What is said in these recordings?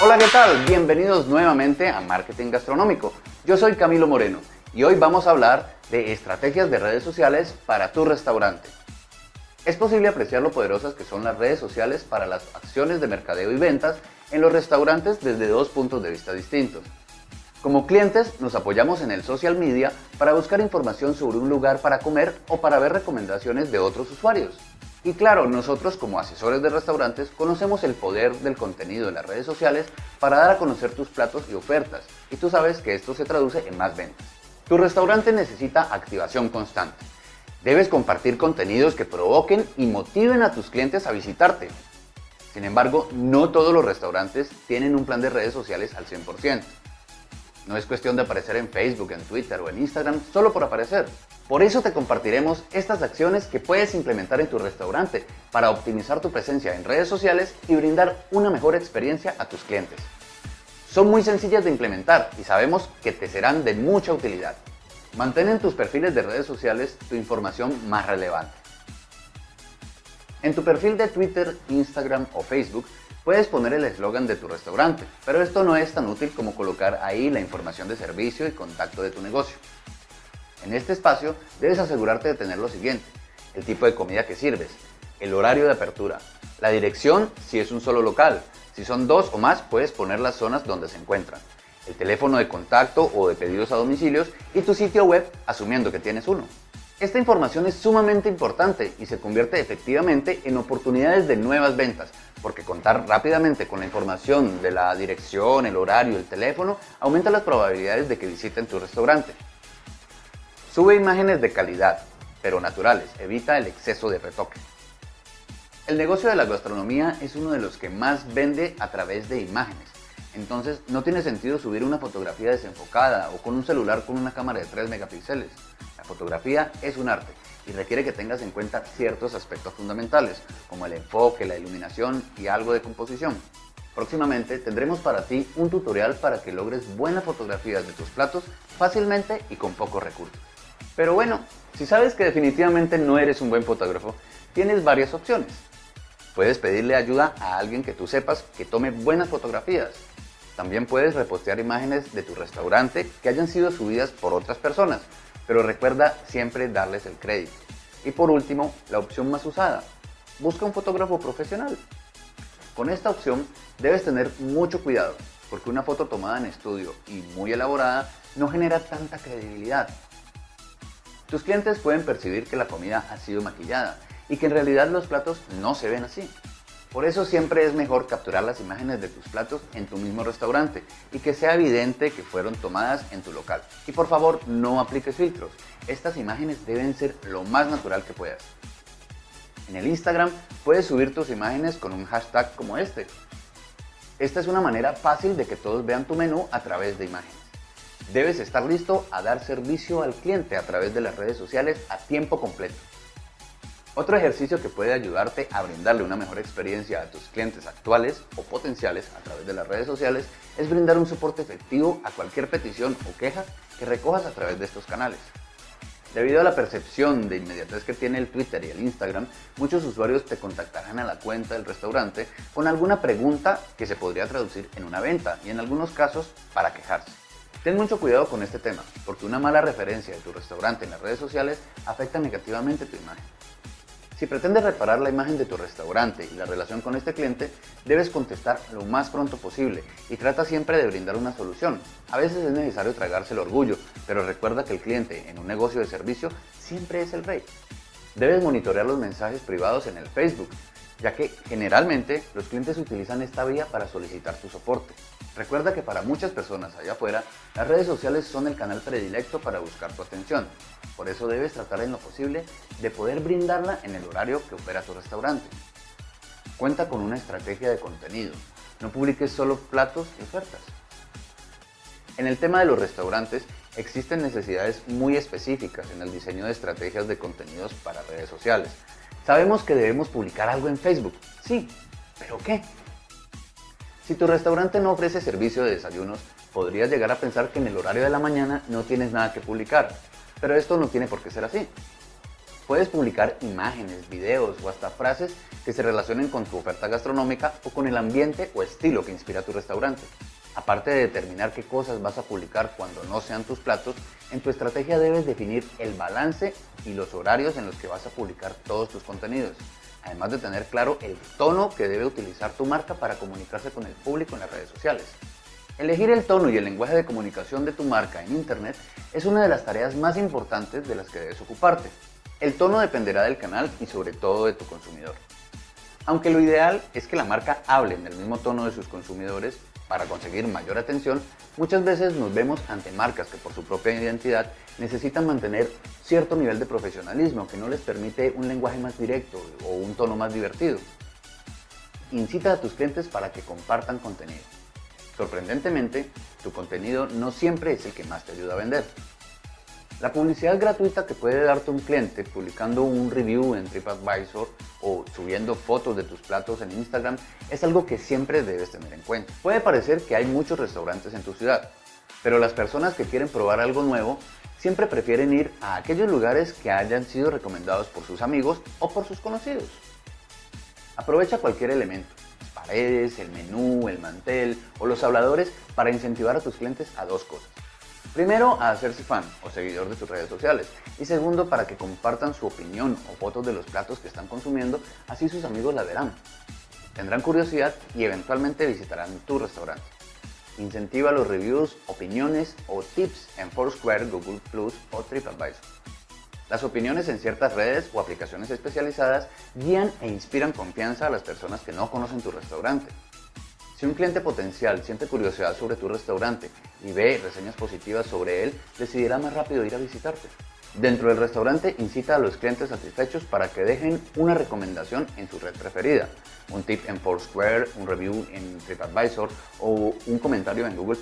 Hola, ¿qué tal? Bienvenidos nuevamente a Marketing Gastronómico. Yo soy Camilo Moreno y hoy vamos a hablar de estrategias de redes sociales para tu restaurante. Es posible apreciar lo poderosas que son las redes sociales para las acciones de mercadeo y ventas en los restaurantes desde dos puntos de vista distintos. Como clientes nos apoyamos en el social media para buscar información sobre un lugar para comer o para ver recomendaciones de otros usuarios. Y claro, nosotros como asesores de restaurantes conocemos el poder del contenido de las redes sociales para dar a conocer tus platos y ofertas, y tú sabes que esto se traduce en más ventas. Tu restaurante necesita activación constante. Debes compartir contenidos que provoquen y motiven a tus clientes a visitarte. Sin embargo, no todos los restaurantes tienen un plan de redes sociales al 100%. No es cuestión de aparecer en Facebook, en Twitter o en Instagram solo por aparecer. Por eso te compartiremos estas acciones que puedes implementar en tu restaurante para optimizar tu presencia en redes sociales y brindar una mejor experiencia a tus clientes. Son muy sencillas de implementar y sabemos que te serán de mucha utilidad. Mantén en tus perfiles de redes sociales tu información más relevante. En tu perfil de Twitter, Instagram o Facebook puedes poner el eslogan de tu restaurante, pero esto no es tan útil como colocar ahí la información de servicio y contacto de tu negocio. En este espacio debes asegurarte de tener lo siguiente, el tipo de comida que sirves, el horario de apertura, la dirección si es un solo local, si son dos o más puedes poner las zonas donde se encuentran, el teléfono de contacto o de pedidos a domicilios y tu sitio web asumiendo que tienes uno. Esta información es sumamente importante y se convierte efectivamente en oportunidades de nuevas ventas, porque contar rápidamente con la información de la dirección, el horario, el teléfono, aumenta las probabilidades de que visiten tu restaurante. Sube imágenes de calidad, pero naturales, evita el exceso de retoque. El negocio de la gastronomía es uno de los que más vende a través de imágenes. Entonces no tiene sentido subir una fotografía desenfocada o con un celular con una cámara de 3 megapíxeles. La fotografía es un arte y requiere que tengas en cuenta ciertos aspectos fundamentales, como el enfoque, la iluminación y algo de composición. Próximamente tendremos para ti un tutorial para que logres buenas fotografías de tus platos fácilmente y con pocos recursos. Pero bueno, si sabes que definitivamente no eres un buen fotógrafo, tienes varias opciones. Puedes pedirle ayuda a alguien que tú sepas que tome buenas fotografías. También puedes repostear imágenes de tu restaurante que hayan sido subidas por otras personas, pero recuerda siempre darles el crédito. Y por último, la opción más usada, busca un fotógrafo profesional. Con esta opción debes tener mucho cuidado, porque una foto tomada en estudio y muy elaborada no genera tanta credibilidad tus clientes pueden percibir que la comida ha sido maquillada y que en realidad los platos no se ven así. Por eso siempre es mejor capturar las imágenes de tus platos en tu mismo restaurante y que sea evidente que fueron tomadas en tu local. Y por favor no apliques filtros, estas imágenes deben ser lo más natural que puedas. En el Instagram puedes subir tus imágenes con un hashtag como este. Esta es una manera fácil de que todos vean tu menú a través de imágenes. Debes estar listo a dar servicio al cliente a través de las redes sociales a tiempo completo. Otro ejercicio que puede ayudarte a brindarle una mejor experiencia a tus clientes actuales o potenciales a través de las redes sociales es brindar un soporte efectivo a cualquier petición o queja que recojas a través de estos canales. Debido a la percepción de inmediatez que tiene el Twitter y el Instagram, muchos usuarios te contactarán a la cuenta del restaurante con alguna pregunta que se podría traducir en una venta y en algunos casos para quejarse. Ten mucho cuidado con este tema, porque una mala referencia de tu restaurante en las redes sociales afecta negativamente tu imagen. Si pretendes reparar la imagen de tu restaurante y la relación con este cliente, debes contestar lo más pronto posible y trata siempre de brindar una solución. A veces es necesario tragarse el orgullo, pero recuerda que el cliente en un negocio de servicio siempre es el rey. Debes monitorear los mensajes privados en el Facebook, ya que generalmente los clientes utilizan esta vía para solicitar su soporte. Recuerda que para muchas personas allá afuera, las redes sociales son el canal predilecto para buscar tu atención. Por eso debes tratar en lo posible de poder brindarla en el horario que opera tu restaurante. Cuenta con una estrategia de contenido. No publiques solo platos y ofertas. En el tema de los restaurantes, existen necesidades muy específicas en el diseño de estrategias de contenidos para redes sociales. Sabemos que debemos publicar algo en Facebook, sí, pero ¿qué? Si tu restaurante no ofrece servicio de desayunos, podrías llegar a pensar que en el horario de la mañana no tienes nada que publicar, pero esto no tiene por qué ser así. Puedes publicar imágenes, videos o hasta frases que se relacionen con tu oferta gastronómica o con el ambiente o estilo que inspira tu restaurante. Aparte de determinar qué cosas vas a publicar cuando no sean tus platos, en tu estrategia debes definir el balance y los horarios en los que vas a publicar todos tus contenidos, además de tener claro el tono que debe utilizar tu marca para comunicarse con el público en las redes sociales. Elegir el tono y el lenguaje de comunicación de tu marca en Internet es una de las tareas más importantes de las que debes ocuparte. El tono dependerá del canal y sobre todo de tu consumidor. Aunque lo ideal es que la marca hable en el mismo tono de sus consumidores, para conseguir mayor atención, muchas veces nos vemos ante marcas que por su propia identidad necesitan mantener cierto nivel de profesionalismo que no les permite un lenguaje más directo o un tono más divertido. Incita a tus clientes para que compartan contenido. Sorprendentemente, tu contenido no siempre es el que más te ayuda a vender. La publicidad gratuita que puede darte un cliente publicando un review en TripAdvisor o subiendo fotos de tus platos en Instagram es algo que siempre debes tener en cuenta. Puede parecer que hay muchos restaurantes en tu ciudad, pero las personas que quieren probar algo nuevo siempre prefieren ir a aquellos lugares que hayan sido recomendados por sus amigos o por sus conocidos. Aprovecha cualquier elemento, las paredes, el menú, el mantel o los habladores para incentivar a tus clientes a dos cosas. Primero, a hacerse fan o seguidor de tus redes sociales. Y segundo, para que compartan su opinión o fotos de los platos que están consumiendo, así sus amigos la verán. Tendrán curiosidad y eventualmente visitarán tu restaurante. Incentiva los reviews, opiniones o tips en Foursquare, Google Plus o TripAdvisor. Las opiniones en ciertas redes o aplicaciones especializadas guían e inspiran confianza a las personas que no conocen tu restaurante. Si un cliente potencial siente curiosidad sobre tu restaurante y ve reseñas positivas sobre él, decidirá más rápido ir a visitarte. Dentro del restaurante incita a los clientes satisfechos para que dejen una recomendación en su red preferida, un tip en Foursquare, un review en TripAdvisor o un comentario en Google+.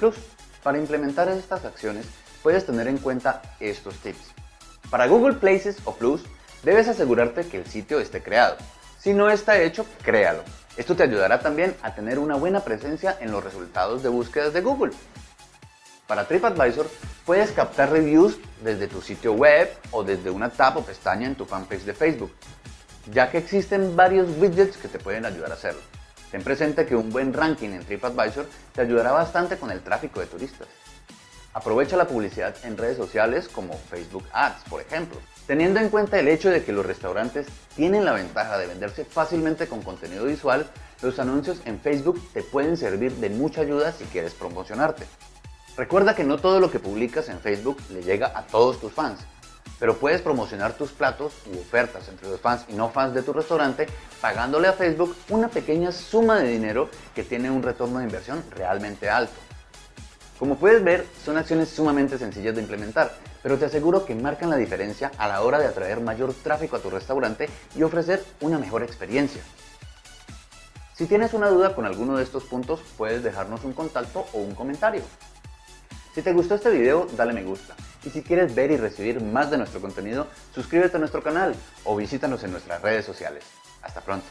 Para implementar estas acciones puedes tener en cuenta estos tips. Para Google Places o Plus debes asegurarte que el sitio esté creado. Si no está hecho, créalo. Esto te ayudará también a tener una buena presencia en los resultados de búsquedas de Google. Para TripAdvisor puedes captar reviews desde tu sitio web o desde una tab o pestaña en tu fanpage de Facebook, ya que existen varios widgets que te pueden ayudar a hacerlo. Ten presente que un buen ranking en TripAdvisor te ayudará bastante con el tráfico de turistas. Aprovecha la publicidad en redes sociales como Facebook Ads, por ejemplo. Teniendo en cuenta el hecho de que los restaurantes tienen la ventaja de venderse fácilmente con contenido visual, los anuncios en Facebook te pueden servir de mucha ayuda si quieres promocionarte. Recuerda que no todo lo que publicas en Facebook le llega a todos tus fans, pero puedes promocionar tus platos u ofertas entre los fans y no fans de tu restaurante pagándole a Facebook una pequeña suma de dinero que tiene un retorno de inversión realmente alto. Como puedes ver, son acciones sumamente sencillas de implementar, pero te aseguro que marcan la diferencia a la hora de atraer mayor tráfico a tu restaurante y ofrecer una mejor experiencia. Si tienes una duda con alguno de estos puntos, puedes dejarnos un contacto o un comentario. Si te gustó este video, dale me gusta. Y si quieres ver y recibir más de nuestro contenido, suscríbete a nuestro canal o visítanos en nuestras redes sociales. Hasta pronto.